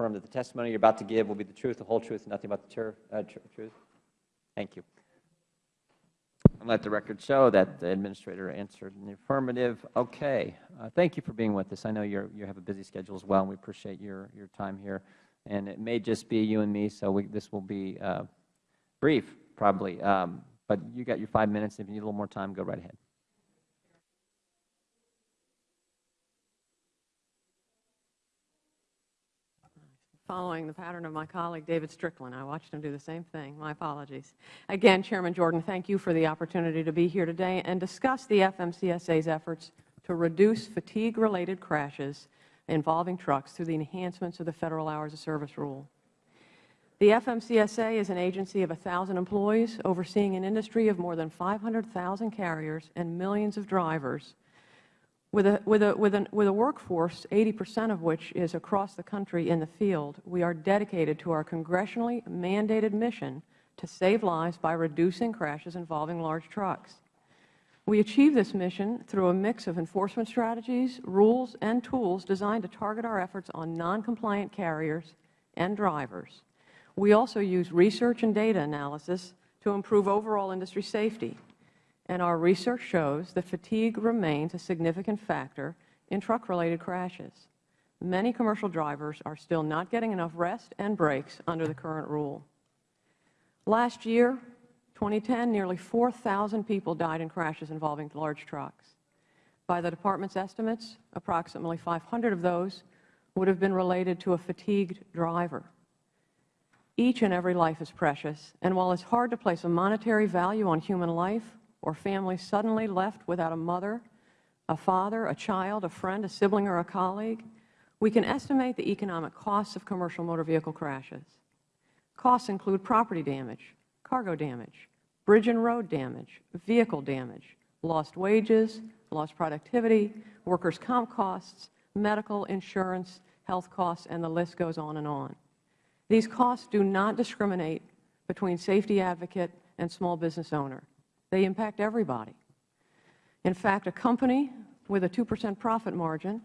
affirm that the testimony you are about to give will be the truth, the whole truth, and nothing but the uh, truth? Thank you. And let the record show that the Administrator answered in the affirmative. Okay. Uh, thank you for being with us. I know you you have a busy schedule as well, and we appreciate your, your time here. And it may just be you and me, so we, this will be uh, brief, probably. Um, but you got your five minutes. If you need a little more time, go right ahead. Following the pattern of my colleague David Strickland. I watched him do the same thing. My apologies. Again, Chairman Jordan, thank you for the opportunity to be here today and discuss the FMCSA's efforts to reduce fatigue-related crashes involving trucks through the enhancements of the Federal Hours of Service Rule. The FMCSA is an agency of 1,000 employees overseeing an industry of more than 500,000 carriers and millions of drivers with a, with, a, with, with a workforce, 80 percent of which is across the country in the field, we are dedicated to our congressionally mandated mission to save lives by reducing crashes involving large trucks. We achieve this mission through a mix of enforcement strategies, rules, and tools designed to target our efforts on noncompliant carriers and drivers. We also use research and data analysis to improve overall industry safety and our research shows that fatigue remains a significant factor in truck-related crashes. Many commercial drivers are still not getting enough rest and breaks under the current rule. Last year, 2010, nearly 4,000 people died in crashes involving large trucks. By the Department's estimates, approximately 500 of those would have been related to a fatigued driver. Each and every life is precious, and while it is hard to place a monetary value on human life, or family suddenly left without a mother, a father, a child, a friend, a sibling, or a colleague, we can estimate the economic costs of commercial motor vehicle crashes. Costs include property damage, cargo damage, bridge and road damage, vehicle damage, lost wages, lost productivity, workers' comp costs, medical, insurance, health costs, and the list goes on and on. These costs do not discriminate between safety advocate and small business owner. They impact everybody. In fact, a company with a 2 percent profit margin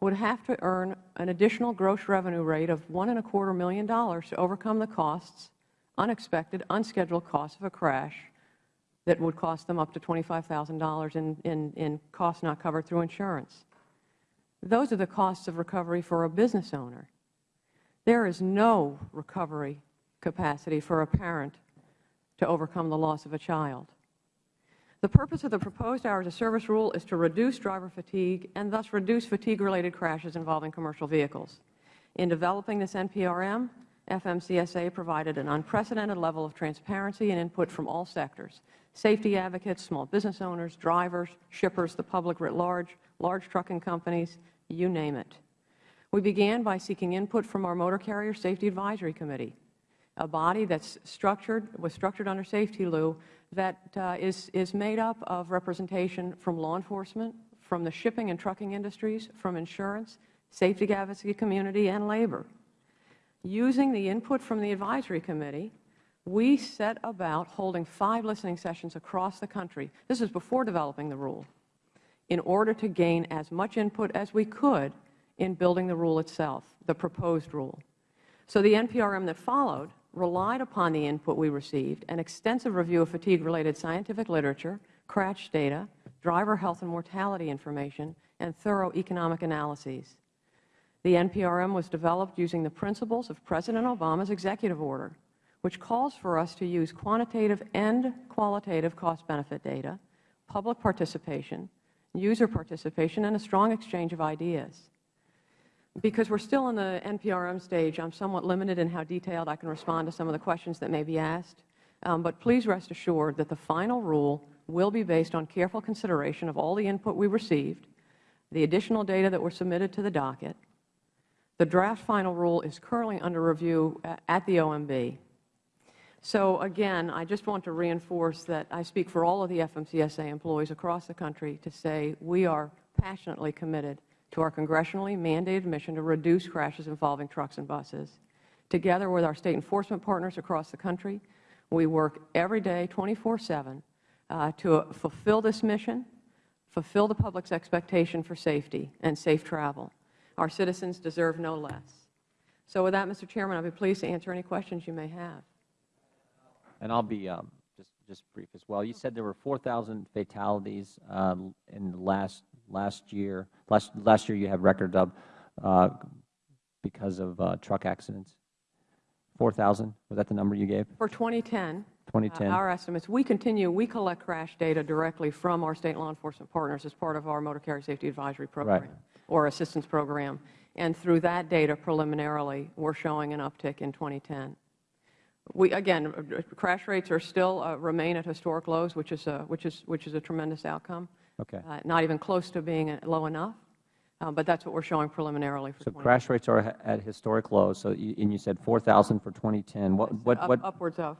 would have to earn an additional gross revenue rate of $1.25 million to overcome the costs, unexpected, unscheduled costs of a crash that would cost them up to $25,000 in, in, in costs not covered through insurance. Those are the costs of recovery for a business owner. There is no recovery capacity for a parent to overcome the loss of a child. The purpose of the proposed hours of service rule is to reduce driver fatigue and thus reduce fatigue-related crashes involving commercial vehicles. In developing this NPRM, FMCSA provided an unprecedented level of transparency and input from all sectors, safety advocates, small business owners, drivers, shippers, the public writ large, large trucking companies, you name it. We began by seeking input from our Motor Carrier Safety Advisory Committee, a body that's structured, was structured under safety law that uh, is is, made up of representation from law enforcement, from the shipping and trucking industries, from insurance, safety advocacy community, and labor. Using the input from the advisory committee, we set about holding five listening sessions across the country. This is before developing the rule, in order to gain as much input as we could in building the rule itself, the proposed rule. So the NPRM that followed relied upon the input we received, an extensive review of fatigue-related scientific literature, crash data, driver health and mortality information, and thorough economic analyses. The NPRM was developed using the principles of President Obama's executive order, which calls for us to use quantitative and qualitative cost-benefit data, public participation, user participation, and a strong exchange of ideas. Because we are still in the NPRM stage, I am somewhat limited in how detailed I can respond to some of the questions that may be asked. Um, but please rest assured that the final rule will be based on careful consideration of all the input we received, the additional data that were submitted to the docket. The draft final rule is currently under review at the OMB. So again, I just want to reinforce that I speak for all of the FMCSA employees across the country to say we are passionately committed to our congressionally mandated mission to reduce crashes involving trucks and buses. Together with our State enforcement partners across the country, we work every day 24-7 uh, to fulfill this mission, fulfill the public's expectation for safety and safe travel. Our citizens deserve no less. So with that, Mr. Chairman, I'll be pleased to answer any questions you may have. And I'll be um, just, just brief as well. You said there were 4,000 fatalities uh, in the last, last year. Last, last year you had record of uh, because of uh, truck accidents. 4,000, was that the number you gave? For 2010, 2010? Uh, Our estimates, we continue, we collect crash data directly from our State law enforcement partners as part of our Motor Carrier Safety Advisory Program or Assistance Program. And through that data preliminarily, we're showing an uptick in 2010. We, again, uh, crash rates are still, uh, remain at historic lows, which is a, which is, which is a tremendous outcome. Okay. Uh, Not even close to being uh, low enough, uh, but that's what we're showing preliminarily for So crash rates are at historic lows, so you, and you said 4,000 for 2010. What, what, Up- what, Upwards of.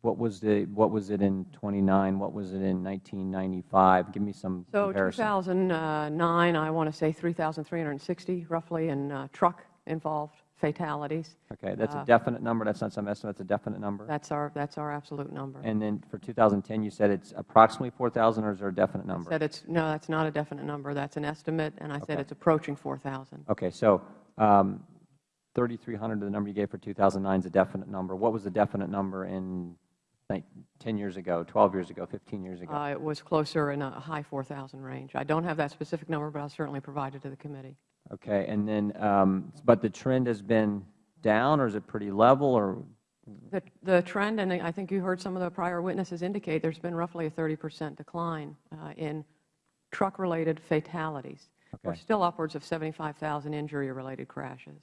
what was the, what was it in 29? What was it in 1995? Give me some So comparison. 2009, I want to say 3,360 roughly in uh, truck-involved fatalities. Okay, that's a uh, definite number, that's not some estimate, that's a definite number? That's our, that's our absolute number. And then for 2010, you said it's approximately 4,000, or is there a definite number? Said it's, no, that's not a definite number. That's an estimate, and I said it's approaching 4,000. Okay, so um, 3,300, the number you gave for 2009 is a definite number. What was the definite number in, like, 10 years ago, 12 years ago, 15 years ago? Uh, It was closer in a high 4,000 range. I don't have that specific number, but I'll certainly provide it to the committee. Okay, and then, um, but the trend has been down, or is it pretty level, or, The, the trend, and I think you heard some of the prior witnesses indicate, there's been roughly a 30 percent decline uh, in truck-related fatalities. We're still upwards of 75,000 injury-related crashes.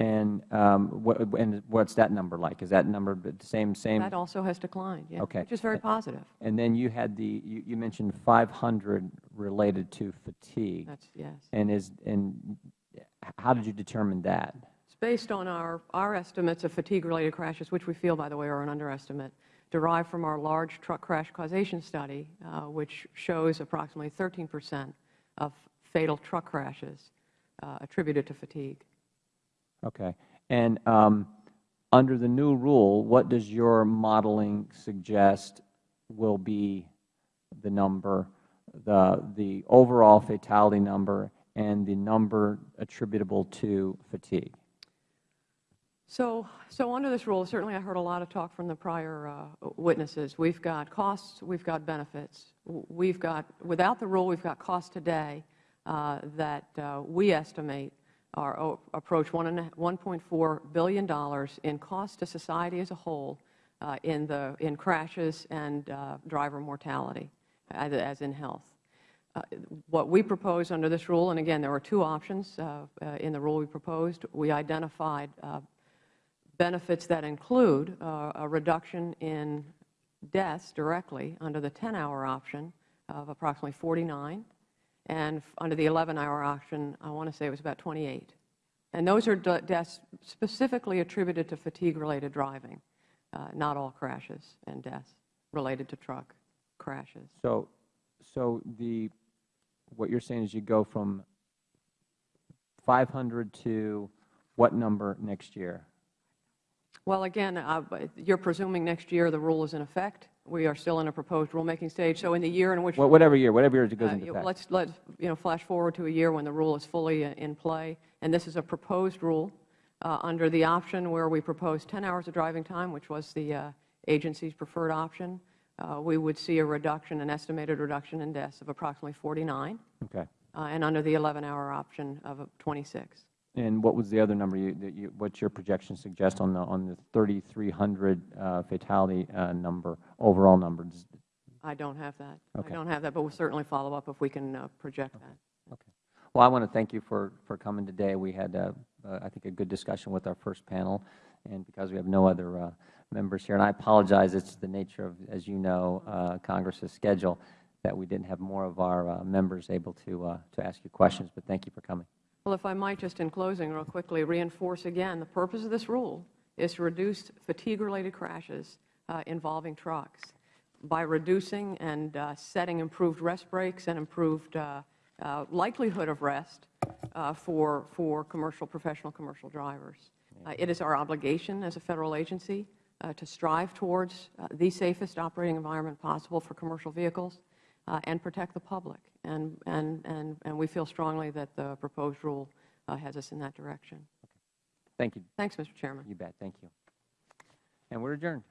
And um, what, and what's that number like? Is that number the same, same? That also has declined, yeah, Okay. which is very positive. And then you had the, you, you mentioned 500 related to fatigue. That's, yes. And is, and how did you determine that? It's based on our, our estimates of fatigue-related crashes, which we feel, by the way, are an underestimate, derived from our large truck crash causation study, uh, which shows approximately 13 percent of fatal truck crashes uh, attributed to fatigue. Okay. And um, under the new rule, what does your modeling suggest will be the number, the, the overall fatality number, and the number attributable to fatigue? So, so under this rule, certainly I heard a lot of talk from the prior uh, witnesses. We've got costs, we've got benefits. We've got, without the rule, we've got costs today uh, that uh, we estimate are approach one and $1.4 billion in cost to society as a whole uh, in the, in crashes and uh, driver mortality, as, as in health. Uh, What we propose under this rule, and again, there were two options uh, uh, in the rule we proposed. We identified uh, benefits that include a reduction in deaths directly under the 10-hour option of approximately 49, and under the 11-hour option, I want to say it was about 28. And those are deaths specifically attributed to fatigue-related driving, uh, not all crashes and deaths related to truck crashes. So, so the, what you're saying is you go from 500 to what number next year? Well, again, uh, you're presuming next year the rule is in effect. We are still in a proposed rulemaking stage. So in the year in which Wha- Whatever year, whatever year it goes Uh, into effect. Let's, let's, you know, flash forward to a year when the rule is fully in play, and this is a proposed rule uh, under the option where we propose 10 hours of driving time, which was the uh, agency's preferred option. Uh, We would see a reduction, an estimated reduction in deaths of approximately 49, Okay. uh, and under the 11-hour option of uh, 26. And what was the other number you, that you, what's your projection suggest on the, on the 3,300 uh, fatality uh, number, overall number? I don't have that. Okay. I don't have that, but we'll certainly follow up if we can uh, project that. Okay. Well, I want to thank you for, for coming today. We had, uh, uh, I think, a good discussion with our first panel, and because we have no other uh, members here, and I apologize, it's the nature of, as you know, uh, Congress's schedule, that we didn't have more of our members able to, uh, to ask you questions, but thank you for coming. Well, if I might just in closing real quickly reinforce again, the purpose of this rule is to reduce fatigue-related crashes uh, involving trucks by reducing and uh, setting improved rest breaks and improved uh, uh, likelihood of rest uh, for, for commercial, professional commercial drivers. Uh, It is our obligation as a Federal agency to strive towards the safest operating environment possible for commercial vehicles and protect the public. And, and, and, and we feel strongly that the proposed rule uh, has us in that direction. Thank you. Thanks, Mr. Chairman. You bet. Thank you. And we're adjourned.